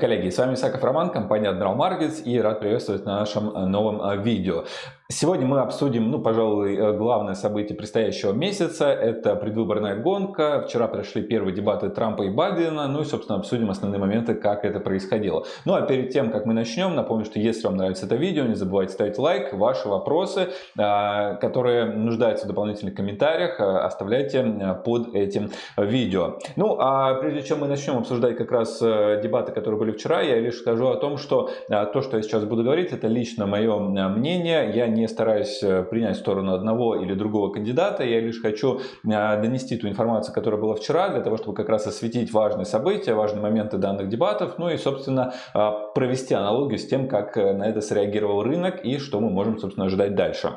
Коллеги! С вами Исаков Роман, компания Admiral Markets и рад приветствовать на нашем новом э, видео. Сегодня мы обсудим, ну, пожалуй, э, главное событие предстоящего месяца. Это предвыборная гонка. Вчера прошли первые дебаты Трампа и Байдена. Ну и, собственно, обсудим основные моменты, как это происходило. Ну а перед тем, как мы начнем, напомню, что если вам нравится это видео, не забывайте ставить лайк. Ваши вопросы, а, которые нуждаются в дополнительных комментариях, а, оставляйте под этим видео. Ну а прежде чем мы начнем обсуждать как раз э, дебаты, которые были вчера, я лишь скажу о том, что то, что я сейчас буду говорить, это лично мое мнение. Я не не стараюсь э, принять сторону одного или другого кандидата, я лишь хочу э, донести ту информацию, которая была вчера, для того, чтобы как раз осветить важные события, важные моменты данных дебатов, ну и, собственно, э, провести аналогию с тем, как на это среагировал рынок и что мы можем, собственно, ожидать дальше.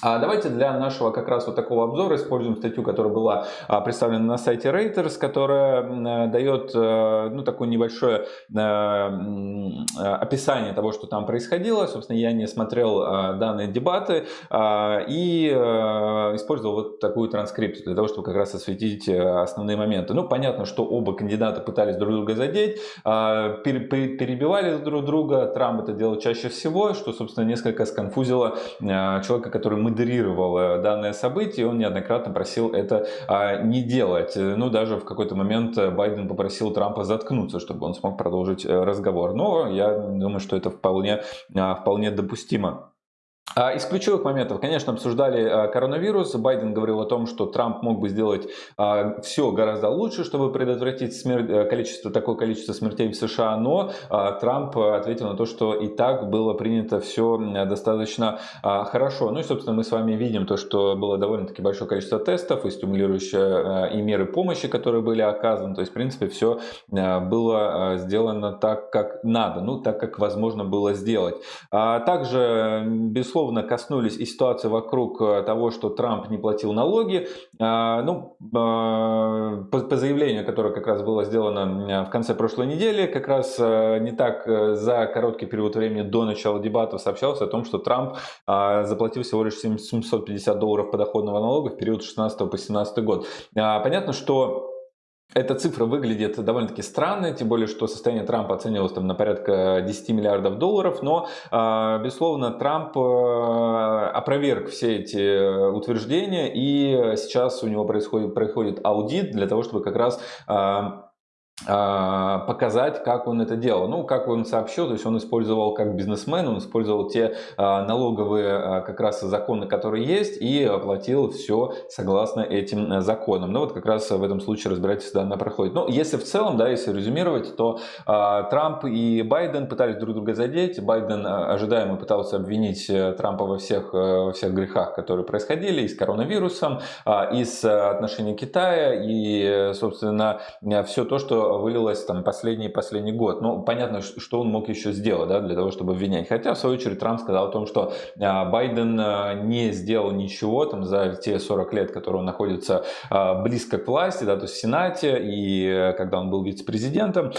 А давайте для нашего как раз вот такого обзора используем статью, которая была а, представлена на сайте Reuters, которая дает э, ну, такое небольшое э, описание того, что там происходило. Собственно, я не смотрел а, данные дебаты и э, использовал вот такую транскрипцию для того, чтобы как раз осветить основные моменты. Ну, понятно, что оба кандидата пытались друг друга задеть, перебивали друг друга. Трамп это делал чаще всего, что, собственно, несколько сконфузило человека, который модерировал данное событие, он неоднократно просил это а, не делать. Ну, даже в какой-то момент Байден попросил Трампа заткнуться, чтобы он смог продолжить э, разговор. Но я думаю, что это вполне, а, вполне допустимо. А, из ключевых моментов, конечно, обсуждали а, коронавирус. Байден говорил о том, что Трамп мог бы сделать а, все гораздо лучше, чтобы предотвратить смерть, э, количество, такое количество смертей в США, но Трамп ответил на то, что и так было принято все достаточно хорошо. Ну и, собственно, мы с вами видим то, что было довольно-таки большое количество тестов и стимулирующие и меры помощи, которые были оказаны. То есть, в принципе, все было сделано так, как надо, ну, так, как возможно было сделать. Также, без безусловно, коснулись и ситуации вокруг э, того, что Трамп не платил налоги. А, ну, а, по заявлению, которое как раз было сделано в конце прошлой недели, как раз э, не так э, за короткий период времени до начала дебатов сообщалось о том, что Трамп а, заплатил всего лишь 750 долларов подоходного налога в период 16 по 17 год. Понятно, что эта цифра выглядит довольно-таки странно, тем более, что состояние Трампа оценивалось там на порядка 10 миллиардов долларов, но, а, безусловно, Трамп э, опроверг все эти утверждения, и сейчас у него происходит, происходит аудит для того, чтобы как раз а, а, показать, как он это делал. Ну, как он сообщил, то есть он использовал как бизнесмен, он использовал те а, налоговые а, как раз законы, которые есть, и оплатил все согласно этим законам. Ну, вот как раз в этом случае разбирательство данное проходит. Но если в целом, да, если резюмировать, то Трамп и Байден пытались друг друга задеть. Байден ожидаемо пытался обвинить э, Трампа во всех, э, во всех грехах, которые происходили, и с коронавирусом, и с отношением Китая, и, собственно, все то, что вылилось там последний последний год. Ну, понятно, что он мог еще сделать, да, для того, чтобы обвинять. Хотя, в свою очередь, Трамп сказал о том, что а, Байден а, не сделал ничего там за те 40 лет, которые он находится а, близко к власти, да, то есть в Сенате, и э, когда он был вице-президентом.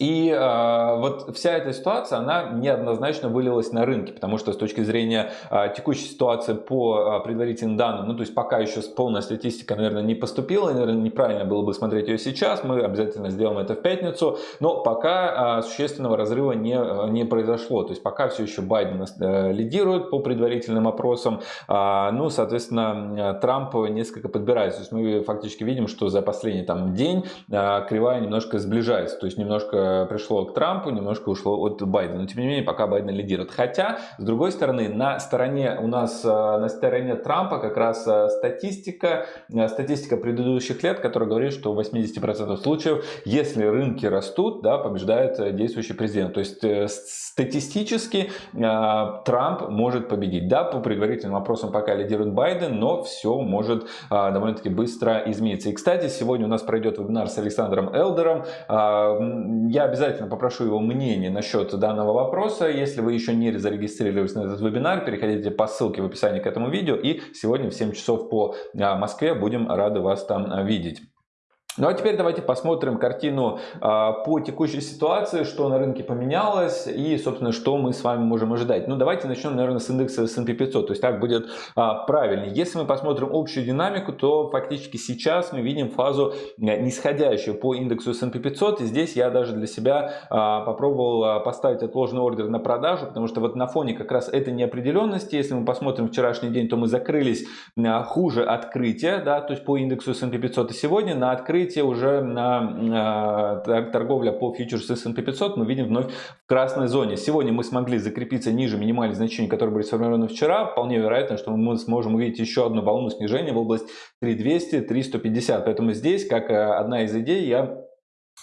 И э, вот вся эта ситуация, она неоднозначно вылилась на рынке, потому что с точки зрения э, текущей ситуации по э, предварительным данным, ну то есть пока еще полная статистика, наверное, не поступила, наверное, неправильно было бы смотреть ее сейчас, мы обязательно сделаем это в пятницу, но пока э, существенного разрыва не, не произошло, то есть пока все еще Байден э, лидирует по предварительным опросам, э, ну, соответственно, Трамп несколько подбирается, то есть мы фактически видим, что за последний там день э, кривая немножко сближается, то есть немножко пришло к Трампу, немножко ушло от Байдена. Но тем не менее, пока Байден лидирует. Хотя, с другой стороны, на стороне у нас, э, на стороне Трампа как раз э, статистика, э, статистика предыдущих лет, которая говорит, что в 80% случаев, если рынки растут, да, побеждает действующий президент. То есть статистически Трамп может победить. Да, по предварительным вопросам пока лидирует Байден, но все может довольно-таки быстро измениться. И, кстати, сегодня у нас пройдет вебинар с Александром Элдером. Я я обязательно попрошу его мнение насчет данного вопроса. Если вы еще не зарегистрировались на этот вебинар, переходите по ссылке в описании к этому видео. И сегодня в 7 часов по а, Москве будем рады вас там а, видеть. Ну а теперь давайте посмотрим картину а, по текущей ситуации, что на рынке поменялось и, собственно, что мы с вами можем ожидать. Ну давайте начнем, наверное, с индекса S&P 500, то есть так будет а, правильнее. Если мы посмотрим общую динамику, то фактически сейчас мы видим фазу э, нисходящую по индексу S&P 500. И здесь я даже для себя а, попробовал а, поставить отложенный ордер на продажу, потому что вот на фоне как раз этой неопределенности, если мы посмотрим вчерашний день, то мы закрылись а, хуже открытия, да, то есть по индексу S&P 500 и сегодня на открытие открытие уже на торговля по фьючерсу S&P 500 мы видим вновь в красной зоне. Сегодня мы смогли закрепиться ниже минимальных значений, которые были сформированы вчера. Вполне вероятно, что мы сможем увидеть еще одну волну снижения в область 3200-3150. Поэтому здесь, как э, одна из идей, я а,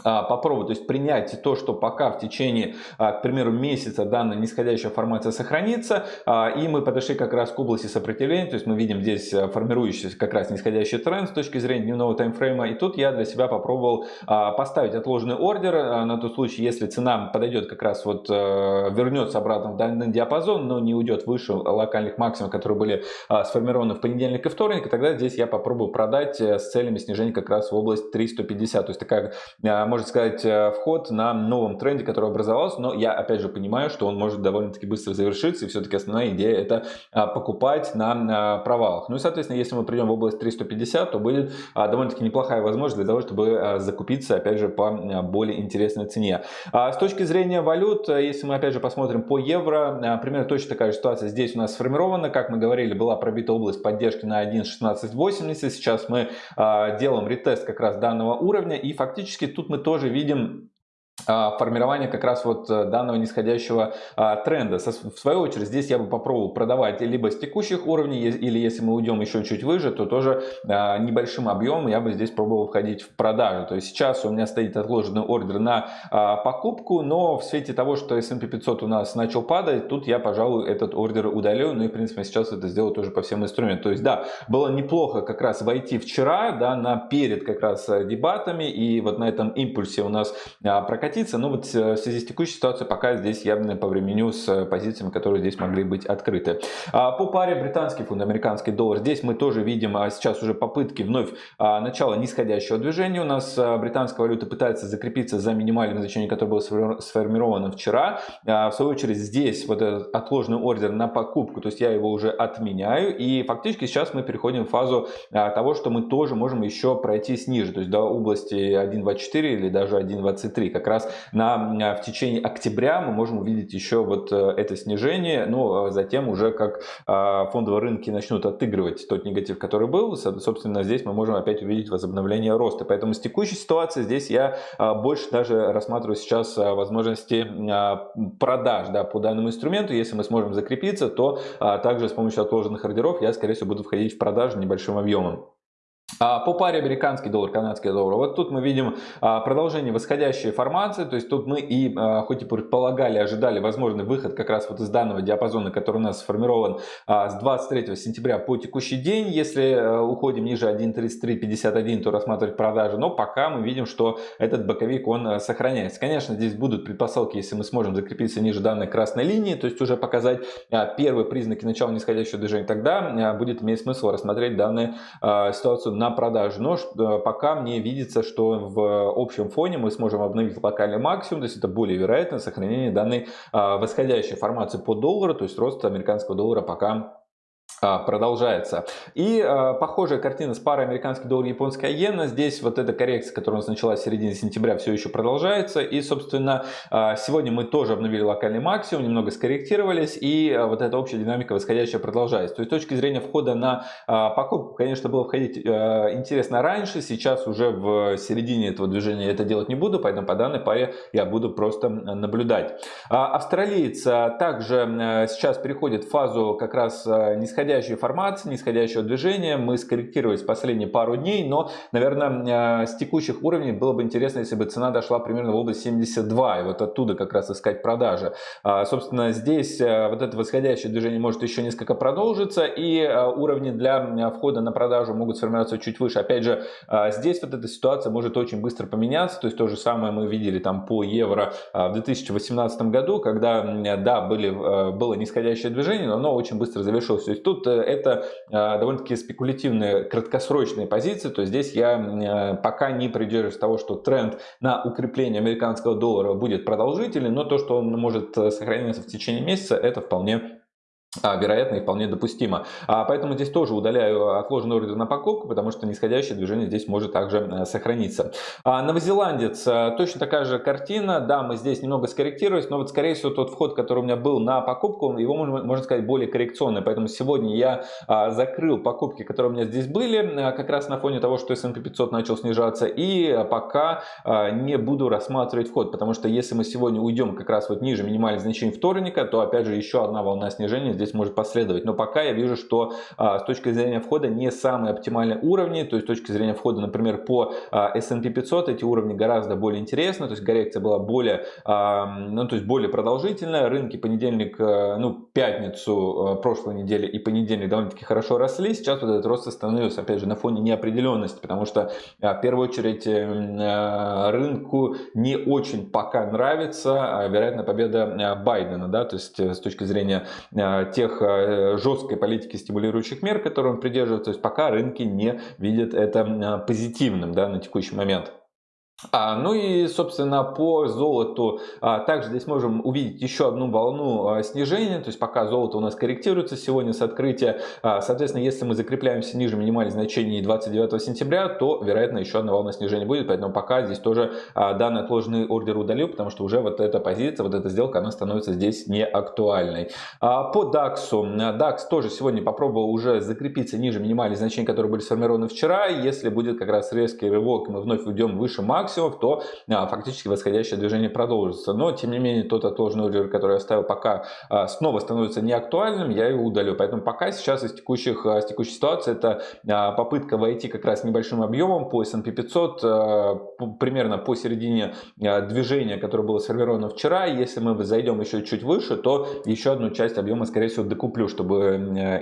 попробовать, то есть принять то, что пока в течение, а, к примеру, месяца данная нисходящая формация сохранится, а, и мы подошли как раз к области сопротивления, то есть мы видим здесь формирующийся как раз нисходящий тренд с точки зрения дневного таймфрейма, и тут я для себя попробовал поставить отложенный ордер на тот случай, если цена подойдет как раз вот, вернется обратно в данный диапазон, но не уйдет выше локальных максимумов, которые были сформированы в понедельник и вторник, и тогда здесь я попробую продать э, с целями снижения как раз в область 350, то есть такая можно сказать, э, вход на новом тренде, который образовался, но я опять же понимаю, что он может довольно-таки быстро завершиться, и все-таки основная идея это а, покупать на провалах. Ну и, соответственно, если мы придем в область 350, то будет а, довольно-таки неплохая возможность для того, чтобы а, закупиться, опять же, по более интересной цене. С точки зрения валют, э, если мы, опять же, посмотрим по евро, примерно точно такая же ситуация здесь у нас сформирована. Как мы говорили, была пробита область поддержки на 1.1680. Сейчас мы делаем ретест как раз данного уровня, и фактически тут мы тоже видим формирование как раз вот э, данного нисходящего а, тренда. В свою очередь здесь я бы попробовал продавать либо с текущих уровней, или если мы уйдем еще чуть выше, то тоже а, небольшим объемом я бы здесь пробовал входить в продажу. То есть сейчас у меня стоит отложенный ордер на покупку, но в свете того, что S&P 500 у нас начал падать, тут я, пожалуй, этот ордер удалю. Ну и, в принципе, сейчас это сделаю тоже по всем инструментам. То есть, да, было неплохо как раз войти вчера, да, на перед как раз э, дебатами, и вот на этом импульсе у нас прокатилось прокатиться, но вот э, в связи с текущей ситуацией пока здесь явно по времени с э, позициями, которые здесь могли быть открыты. А, по паре британский фунт, американский доллар, здесь мы тоже видим а, сейчас уже попытки вновь а, начала нисходящего движения. У нас британская валюта пытается закрепиться за минимальным значением, которое было сформировано вчера. В свою очередь здесь вот этот отложенный ордер на покупку, то есть я его уже отменяю. И фактически сейчас мы переходим в фазу того, что мы тоже можем еще пройти ниже, то есть до области 1.24 или даже 1.23. Как раз раз на, в течение октября мы можем увидеть еще вот э, это снижение, но а затем уже как а, фондовые рынки начнут отыгрывать тот негатив, который был, собственно, здесь мы можем опять увидеть возобновление роста. Поэтому с текущей ситуации здесь я а, больше даже рассматриваю сейчас возможности продаж да, по данному инструменту. Если мы сможем закрепиться, то также с помощью отложенных ордеров я, скорее всего, буду входить в продажу небольшим объемом. А, по паре американский доллар, канадский доллар, вот тут мы видим а, продолжение восходящей формации, то есть тут мы и, а, хоть и предполагали, ожидали возможный выход как раз вот из данного диапазона, который у нас сформирован с 23 сентября по текущий день, если уходим ниже 1.3351, то рассматривать продажи, но пока мы видим, что этот боковик он сохраняется. Конечно, здесь будут предпосылки, если мы сможем закрепиться ниже данной красной линии, то есть уже показать первые признаки начала нисходящего движения, тогда будет иметь смысл рассмотреть данную ситуацию на продажу. Но э, пока мне видится, что в общем фоне мы сможем обновить локальный максимум, то есть это более вероятно сохранение данной а, восходящей формации по доллару, то есть рост американского доллара пока продолжается. И э, похожая картина с парой американский доллар и японская иена. Здесь вот эта коррекция, которая у нас началась в середине сентября, все еще продолжается. И, собственно, э, сегодня мы тоже обновили локальный максимум, немного скорректировались. И э, вот эта общая динамика восходящая продолжается. То есть, с точки зрения входа на э, покупку, конечно, было входить э, интересно раньше. Сейчас уже в середине этого движения это делать не буду, поэтому по данной паре я буду просто наблюдать. А, австралиец также э, сейчас переходит в фазу как раз э, нисходящей нисходящей формации, нисходящего движения. Мы скорректировались последние пару дней, но, наверное, э, с текущих уровней было бы интересно, если бы цена дошла примерно в область 72, и вот оттуда как раз искать продажи. А, собственно, здесь э, вот это восходящее движение может еще несколько продолжиться, и э, уровни для входа на продажу могут сформироваться чуть выше. Опять же, здесь вот эта ситуация может очень быстро поменяться, то есть то же самое мы видели там по евро в 2018 году, когда, да, были, было нисходящее движение, но оно очень быстро завершилось. То есть тут тут это довольно-таки спекулятивные краткосрочные позиции, то есть здесь я пока не придерживаюсь того, что тренд на укрепление американского доллара будет продолжительный, но то, что он может сохраняться в течение месяца, это вполне а, вероятно и вполне допустимо. А, поэтому здесь тоже удаляю отложенный ордер на покупку, потому что нисходящее движение здесь может также э, сохраниться. А, новозеландец, э, точно такая же картина. Да, мы здесь немного скорректировались, но вот скорее всего тот вход, который у меня был на покупку, его можно, можно сказать более коррекционный. Поэтому сегодня я закрыл покупки, которые у меня здесь были, э, как раз на фоне того, что S&P 500 начал снижаться. И пока не буду рассматривать вход, потому что если мы сегодня уйдем как раз вот ниже минимальных значений вторника, то опять же еще одна волна снижения здесь может последовать. Но пока я вижу, что а, с точки зрения входа не самые оптимальные уровни, то есть с точки зрения входа, например, по а, S&P 500 эти уровни гораздо более интересны, то есть коррекция была более, а, ну, то есть более продолжительная, рынки понедельник, ну, пятницу прошлой недели и понедельник довольно-таки хорошо росли, сейчас вот этот рост остановился, опять же, на фоне неопределенности, потому что в первую очередь а, рынку не очень пока нравится, вероятно, победа Байдена, да, то есть с точки зрения тех э, жесткой политики стимулирующих мер, которые он придерживается, то есть пока рынки не видят это позитивным да, на текущий момент. А, ну и, собственно, по золоту а, также здесь можем увидеть еще одну волну а, снижения, то есть пока золото у нас корректируется сегодня с открытия, а, соответственно, если мы закрепляемся ниже минимальных значений 29 сентября, то, вероятно, еще одна волна снижения будет, поэтому пока здесь тоже а, данный отложенный ордер удалил, потому что уже вот эта позиция, вот эта сделка, она становится здесь не актуальной. А, по DAX, DAX тоже сегодня попробовал уже закрепиться ниже минимальных значений, которые были сформированы вчера, если будет как раз резкий рывок, мы вновь уйдем выше максимума, максимумов, то а, фактически восходящее движение продолжится. Но, тем не менее, тот отложенный ордер, который я оставил, пока а, снова становится неактуальным, я его удалю. Поэтому пока сейчас из, текущих, а, из текущей ситуации это попытка войти как раз небольшим объемом по S&P 500, примерно по середине движения, которое было сформировано вчера. Если мы зайдем еще чуть выше, то еще одну часть объема, скорее всего, докуплю, чтобы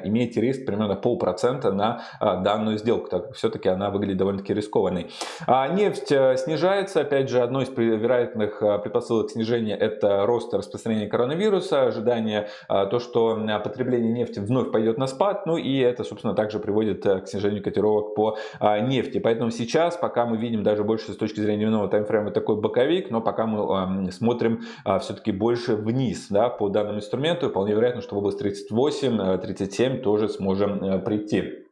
иметь риск примерно полпроцента на данную сделку. Так все-таки она выглядит довольно-таки рискованной. Нефть снижается снижается. Опять же, одно из вероятных а, предпосылок снижения это рост распространения коронавируса, ожидание а, то, что потребление нефти вновь пойдет на спад, ну и это, собственно, также приводит э, к снижению котировок по а, нефти. Поэтому сейчас, пока мы видим даже больше с точки зрения дневного таймфрейма такой боковик, но пока мы смотрим все-таки больше вниз да, по данному инструменту, вполне вероятно, что в область 38-37 тоже сможем э, прийти.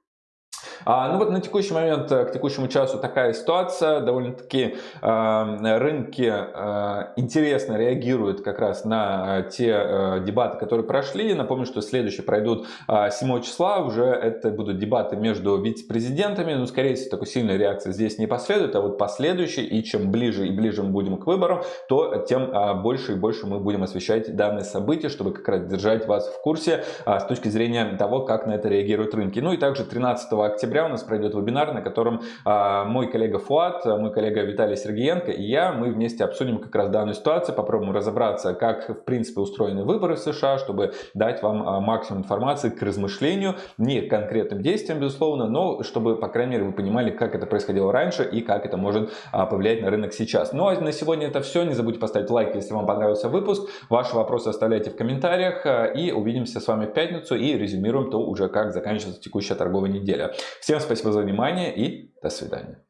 А, ну вот на текущий момент, э, к текущему часу такая ситуация. Довольно-таки э, рынки э, интересно реагируют как раз на э, те дебаты, которые прошли. Напомню, что следующие пройдут э, 7 числа. Уже это будут дебаты между вице-президентами. Ну, скорее всего, такой сильной реакции здесь не последует. А вот последующие, и чем ближе и ближе мы будем к выборам, то тем больше и больше мы будем освещать данные события, чтобы как раз держать вас в курсе с точки зрения того, как на это реагируют рынки. Ну и также 13 октября октября у нас пройдет вебинар, на котором а, мой коллега Фуат, мой коллега Виталий Сергеенко и я, мы вместе обсудим как раз данную ситуацию, попробуем разобраться, как в принципе устроены выборы в США, чтобы дать вам а, максимум информации к размышлению, не конкретным действиям, безусловно, но чтобы, по крайней мере, вы понимали, как это происходило раньше и как это может а, повлиять на рынок сейчас. Ну а на сегодня это все. Не забудьте поставить лайк, если вам понравился выпуск. Ваши вопросы оставляйте в комментариях и увидимся с вами в пятницу и резюмируем то уже, как заканчивается текущая торговая неделя. Всем спасибо за внимание и до свидания.